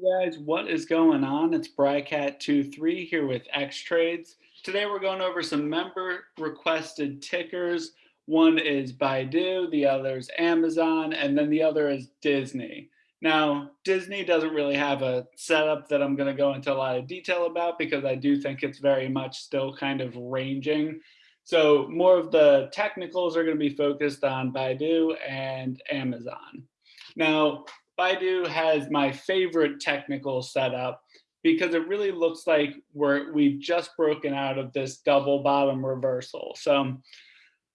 guys, what is going on? It's Brycat23 here with X Trades. Today we're going over some member requested tickers. One is Baidu, the other is Amazon, and then the other is Disney. Now, Disney doesn't really have a setup that I'm going to go into a lot of detail about because I do think it's very much still kind of ranging. So more of the technicals are going to be focused on Baidu and Amazon. Now, Baidu has my favorite technical setup because it really looks like we're, we've just broken out of this double bottom reversal. So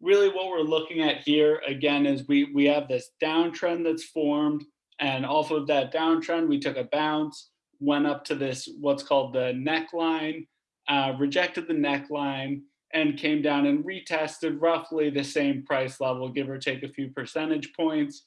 really what we're looking at here again is we, we have this downtrend that's formed and off of that downtrend, we took a bounce, went up to this, what's called the neckline, uh, rejected the neckline and came down and retested roughly the same price level, give or take a few percentage points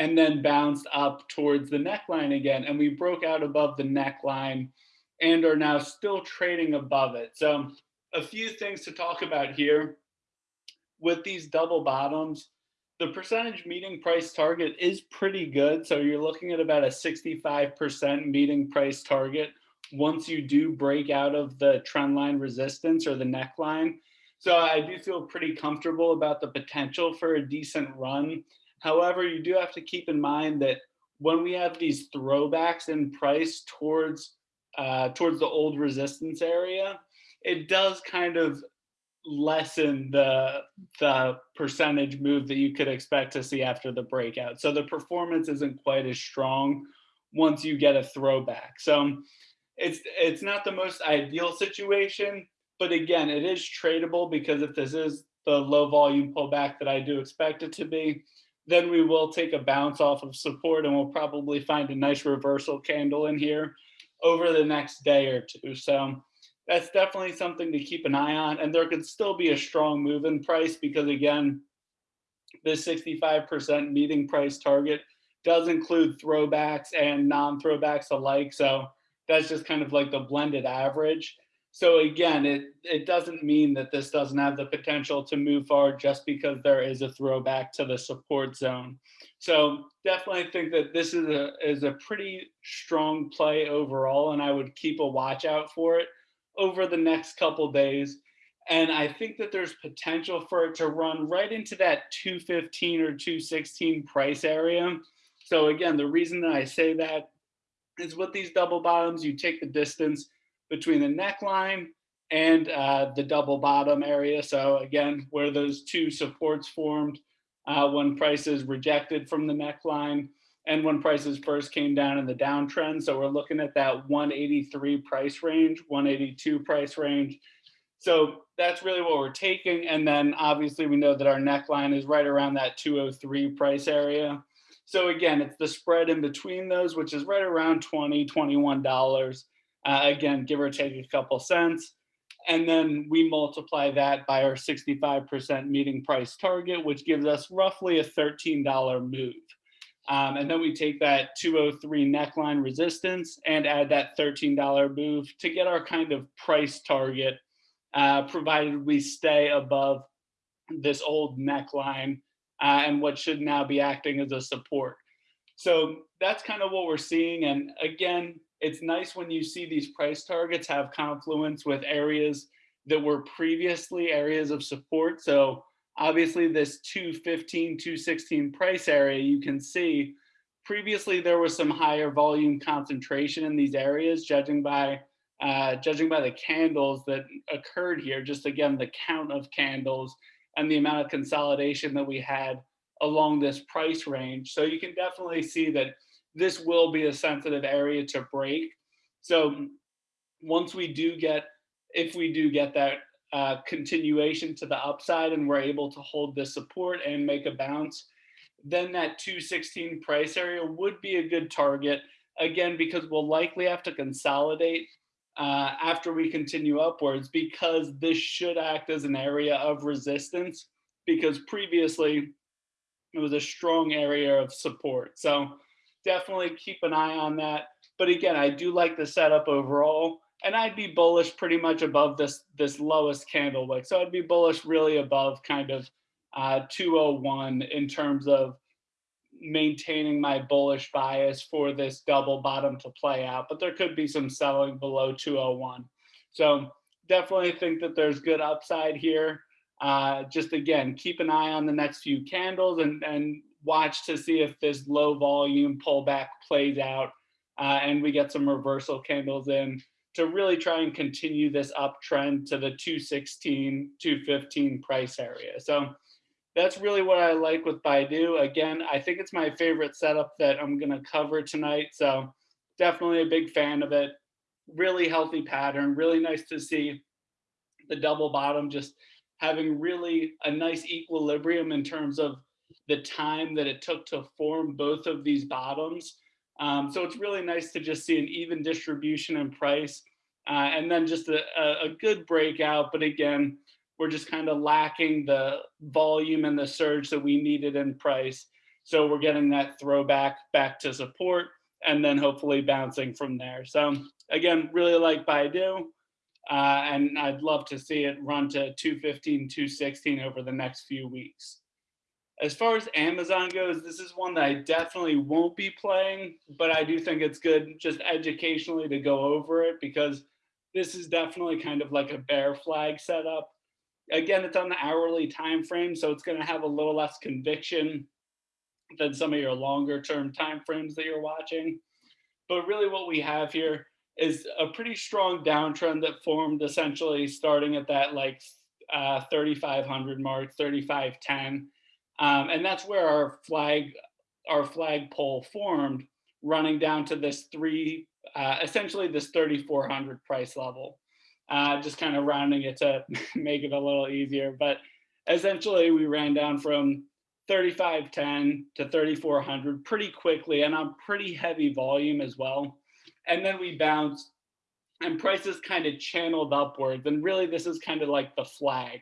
and then bounced up towards the neckline again. And we broke out above the neckline and are now still trading above it. So a few things to talk about here. With these double bottoms, the percentage meeting price target is pretty good. So you're looking at about a 65% meeting price target once you do break out of the trend line resistance or the neckline. So I do feel pretty comfortable about the potential for a decent run However, you do have to keep in mind that when we have these throwbacks in price towards uh, towards the old resistance area, it does kind of lessen the the percentage move that you could expect to see after the breakout. So the performance isn't quite as strong once you get a throwback. So it's it's not the most ideal situation, but again, it is tradable because if this is the low volume pullback that I do expect it to be, then we will take a bounce off of support and we'll probably find a nice reversal candle in here over the next day or two. So that's definitely something to keep an eye on. And there could still be a strong move in price because again, the 65% meeting price target does include throwbacks and non-throwbacks alike. So that's just kind of like the blended average. So again, it, it doesn't mean that this doesn't have the potential to move forward just because there is a throwback to the support zone. So definitely think that this is a, is a pretty strong play overall, and I would keep a watch out for it over the next couple days. And I think that there's potential for it to run right into that 215 or 216 price area. So again, the reason that I say that is with these double bottoms, you take the distance between the neckline and uh, the double bottom area. So again, where those two supports formed uh, when prices rejected from the neckline and when prices first came down in the downtrend. So we're looking at that 183 price range, 182 price range. So that's really what we're taking. And then obviously we know that our neckline is right around that 203 price area. So again, it's the spread in between those, which is right around 20, $21. Uh, again, give or take a couple cents. And then we multiply that by our 65% meeting price target, which gives us roughly a $13 move. Um, and then we take that 203 neckline resistance and add that $13 move to get our kind of price target, uh, provided we stay above this old neckline uh, and what should now be acting as a support. So that's kind of what we're seeing. And again, it's nice when you see these price targets have confluence with areas that were previously areas of support. So obviously this 215, 216 price area, you can see previously there was some higher volume concentration in these areas, judging by uh, judging by the candles that occurred here, just again, the count of candles and the amount of consolidation that we had along this price range. So you can definitely see that this will be a sensitive area to break. So once we do get, if we do get that uh, continuation to the upside and we're able to hold the support and make a bounce, then that 216 price area would be a good target. Again, because we'll likely have to consolidate uh, after we continue upwards because this should act as an area of resistance because previously it was a strong area of support. So definitely keep an eye on that. But again, I do like the setup overall and I'd be bullish pretty much above this this lowest candle wick. So I'd be bullish really above kind of uh, 201 in terms of maintaining my bullish bias for this double bottom to play out, but there could be some selling below 201. So definitely think that there's good upside here. Uh, just again, keep an eye on the next few candles and, and watch to see if this low volume pullback plays out uh, and we get some reversal candles in to really try and continue this uptrend to the 216, 215 price area. So that's really what I like with Baidu. Again, I think it's my favorite setup that I'm going to cover tonight. So definitely a big fan of it. Really healthy pattern. Really nice to see the double bottom just having really a nice equilibrium in terms of the time that it took to form both of these bottoms. Um, so it's really nice to just see an even distribution in price uh, and then just a, a, good breakout. But again, we're just kind of lacking the volume and the surge that we needed in price. So we're getting that throwback back to support and then hopefully bouncing from there. So again, really like Baidu. Uh, and I'd love to see it run to 215, 216 over the next few weeks. As far as Amazon goes, this is one that I definitely won't be playing, but I do think it's good just educationally to go over it because this is definitely kind of like a bear flag setup. Again, it's on the hourly time frame, so it's going to have a little less conviction than some of your longer term time frames that you're watching. But really what we have here is a pretty strong downtrend that formed essentially starting at that like uh, 3,500 mark, 3,510. Um, and that's where our flag, our flag pole formed running down to this three, uh, essentially this 3,400 price level. Uh, just kind of rounding it to make it a little easier. But essentially we ran down from 3510 to 3400 pretty quickly and on pretty heavy volume as well. And then we bounced and prices kind of channeled upwards. And really this is kind of like the flag.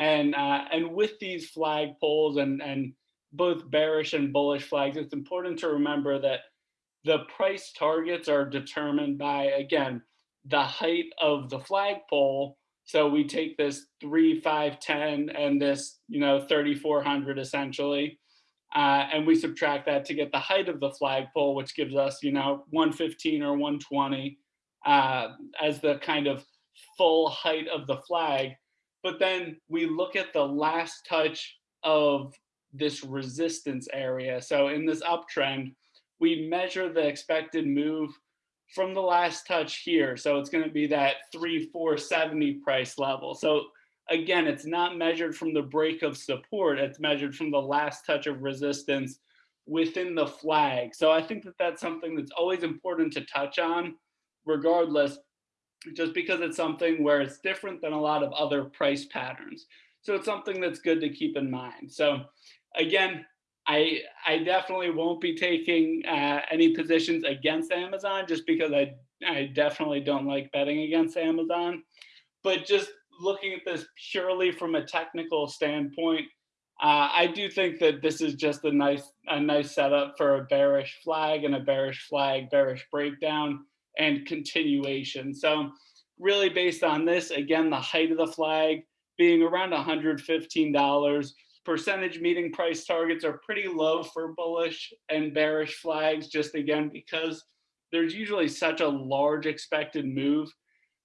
And uh, and with these flag poles and and both bearish and bullish flags, it's important to remember that the price targets are determined by again the height of the flagpole. So we take this three, five, ten, and this you know 3400 essentially, uh, and we subtract that to get the height of the flagpole, which gives us you know 115 or 120 uh, as the kind of full height of the flag. But then we look at the last touch of this resistance area. So in this uptrend, we measure the expected move from the last touch here. So it's going to be that 3470 price level. So again, it's not measured from the break of support. It's measured from the last touch of resistance within the flag. So I think that that's something that's always important to touch on regardless just because it's something where it's different than a lot of other price patterns. So it's something that's good to keep in mind. So again, I I definitely won't be taking uh, any positions against Amazon just because I I definitely don't like betting against Amazon. But just looking at this purely from a technical standpoint, uh, I do think that this is just a nice a nice setup for a bearish flag and a bearish flag bearish breakdown and continuation. So really based on this, again, the height of the flag being around $115, percentage meeting price targets are pretty low for bullish and bearish flags, just again, because there's usually such a large expected move.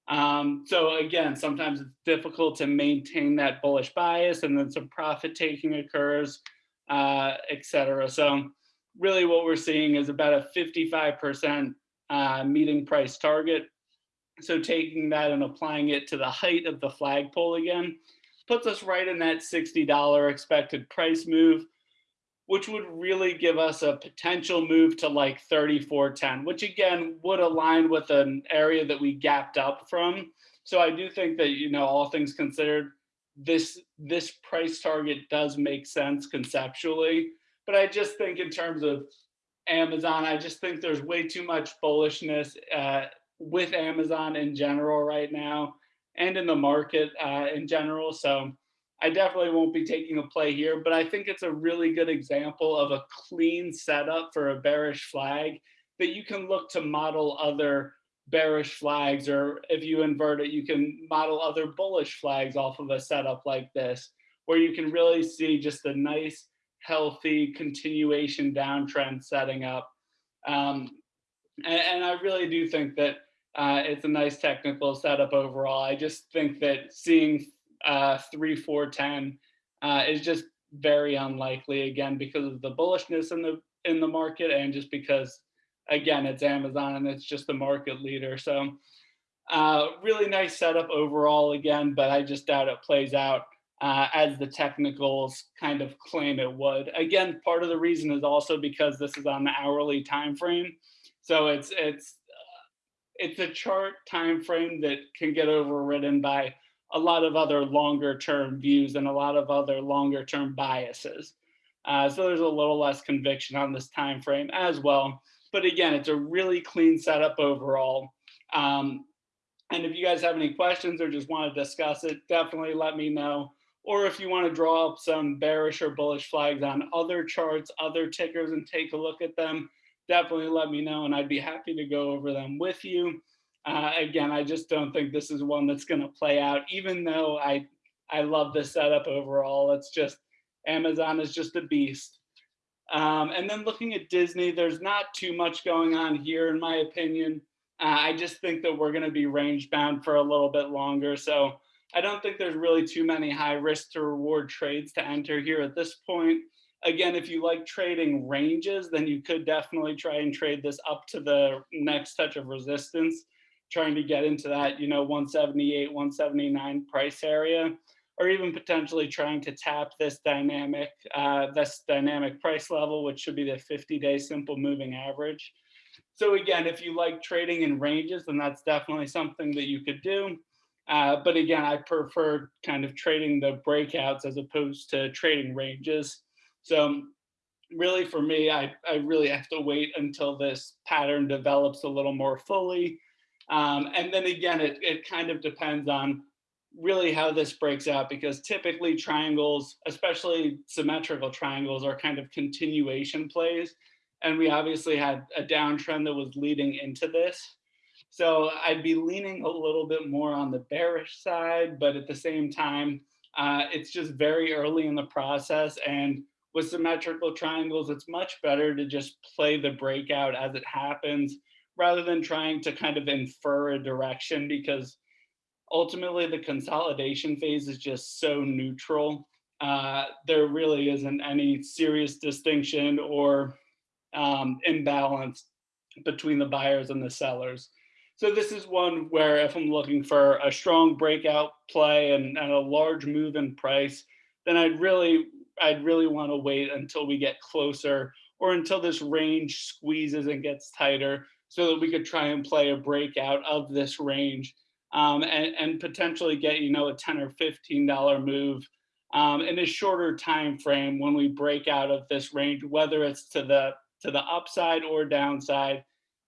Um, so again, sometimes it's difficult to maintain that bullish bias and then some profit taking occurs, uh, et cetera. So really what we're seeing is about a 55% uh, meeting price target. So taking that and applying it to the height of the flagpole again, puts us right in that $60 expected price move, which would really give us a potential move to like 34.10, which again would align with an area that we gapped up from. So I do think that, you know, all things considered, this this price target does make sense conceptually. But I just think in terms of Amazon. I just think there's way too much bullishness uh, with Amazon in general right now and in the market uh, in general. So I definitely won't be taking a play here, but I think it's a really good example of a clean setup for a bearish flag that you can look to model other bearish flags, or if you invert it, you can model other bullish flags off of a setup like this, where you can really see just a nice healthy continuation downtrend setting up. Um, and, and, I really do think that uh, it's a nice technical setup overall. I just think that seeing uh, 3, 4, 10 uh, is just very unlikely again because of the bullishness in the in the market and just because again it's Amazon and it's just the market leader. So uh, really nice setup overall again, but I just doubt it plays out uh, as the technicals kind of claim it would. Again, part of the reason is also because this is on the hourly time frame. So it's it's uh, it's a chart time frame that can get overridden by a lot of other longer term views and a lot of other longer term biases. Uh, so there's a little less conviction on this time frame as well. But again, it's a really clean setup overall. Um, and if you guys have any questions or just want to discuss it, definitely let me know. Or if you want to draw up some bearish or bullish flags on other charts, other tickers, and take a look at them, definitely let me know, and I'd be happy to go over them with you. Uh, again, I just don't think this is one that's going to play out, even though I I love the setup overall. It's just Amazon is just a beast. Um, and then looking at Disney, there's not too much going on here, in my opinion. Uh, I just think that we're going to be range bound for a little bit longer. So I don't think there's really too many high risk to reward trades to enter here at this point. Again, if you like trading ranges, then you could definitely try and trade this up to the next touch of resistance, trying to get into that, you know, 178, 179 price area, or even potentially trying to tap this dynamic, uh, this dynamic price level, which should be the 50 day simple moving average. So again, if you like trading in ranges, then that's definitely something that you could do. Uh, but again, I prefer kind of trading the breakouts as opposed to trading ranges. So really for me, I, I really have to wait until this pattern develops a little more fully. Um, and then again, it, it kind of depends on really how this breaks out because typically triangles, especially symmetrical triangles, are kind of continuation plays. And we obviously had a downtrend that was leading into this. So I'd be leaning a little bit more on the bearish side, but at the same time, uh, it's just very early in the process. And with symmetrical triangles, it's much better to just play the breakout as it happens rather than trying to kind of infer a direction because ultimately the consolidation phase is just so neutral. Uh, there really isn't any serious distinction or um, imbalance between the buyers and the sellers. So this is one where if I'm looking for a strong breakout play and, and a large move in price, then I'd really, I'd really want to wait until we get closer or until this range squeezes and gets tighter so that we could try and play a breakout of this range um, and, and potentially get, you know, a 10 or $15 move um, in a shorter time frame when we break out of this range, whether it's to the to the upside or downside.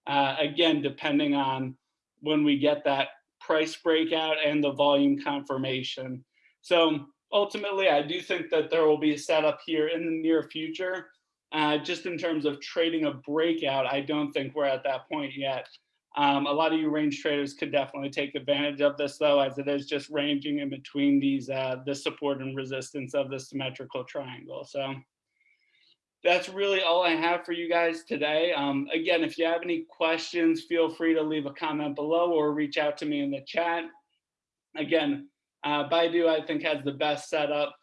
Uh, again, depending on when we get that price breakout and the volume confirmation. So ultimately, I do think that there will be a setup here in the near future. Uh, just in terms of trading a breakout, I don't think we're at that point yet. Um, a lot of you range traders could definitely take advantage of this though, as it is just ranging in between these, uh, the support and resistance of the symmetrical triangle. So that's really all I have for you guys today. Um, again, if you have any questions, feel free to leave a comment below or reach out to me in the chat. Again, uh, Baidu, I think, has the best setup.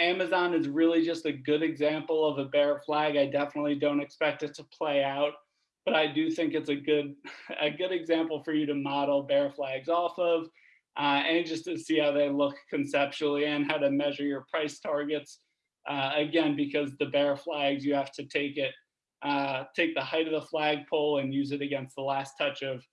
Amazon is really just a good example of a bear flag. I definitely don't expect it to play out, but I do think it's a good, a good example for you to model bear flags off of uh, and just to see how they look conceptually and how to measure your price targets. Uh, again, because the bear flags, you have to take it, uh, take the height of the flagpole and use it against the last touch of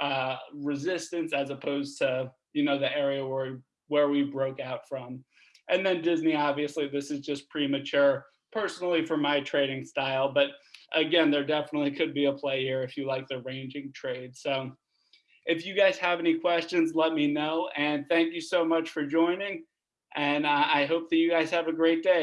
uh, resistance as opposed to, you know, the area where, where we broke out from. And then Disney, obviously, this is just premature personally for my trading style, but again, there definitely could be a play here if you like the ranging trade. So if you guys have any questions, let me know. And thank you so much for joining. And uh, I hope that you guys have a great day.